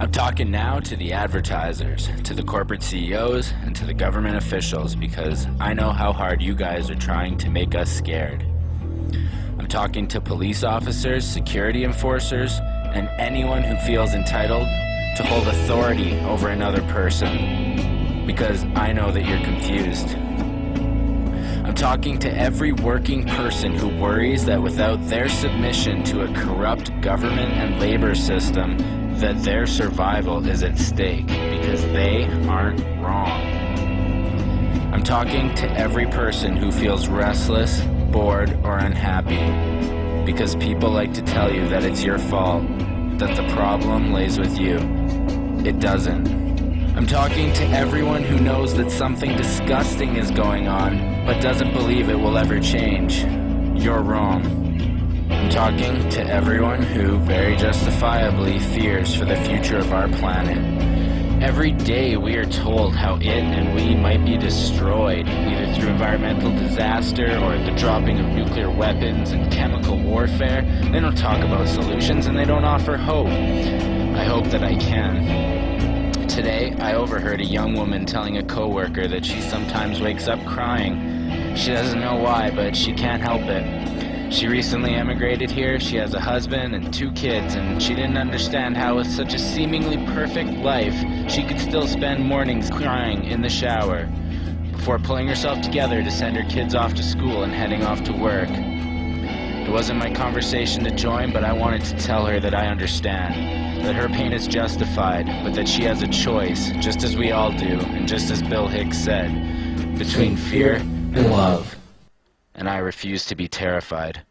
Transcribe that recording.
I'm talking now to the advertisers, to the corporate CEOs, and to the government officials because I know how hard you guys are trying to make us scared. I'm talking to police officers, security enforcers, and anyone who feels entitled to hold authority over another person because I know that you're confused. I'm talking to every working person who worries that without their submission to a corrupt government and labor system, that their survival is at stake because they aren't wrong. I'm talking to every person who feels restless, bored, or unhappy because people like to tell you that it's your fault, that the problem lays with you. It doesn't. I'm talking to everyone who knows that something disgusting is going on, but doesn't believe it will ever change. You're wrong. Talking to everyone who, very justifiably, fears for the future of our planet. Every day we are told how it and we might be destroyed, either through environmental disaster or the dropping of nuclear weapons and chemical warfare. They don't talk about solutions and they don't offer hope. I hope that I can. Today, I overheard a young woman telling a coworker that she sometimes wakes up crying. She doesn't know why, but she can't help it. She recently emigrated here, she has a husband and two kids, and she didn't understand how with such a seemingly perfect life, she could still spend mornings crying in the shower before pulling herself together to send her kids off to school and heading off to work. It wasn't my conversation to join, but I wanted to tell her that I understand, that her pain is justified, but that she has a choice, just as we all do, and just as Bill Hicks said, between fear and love and I refuse to be terrified.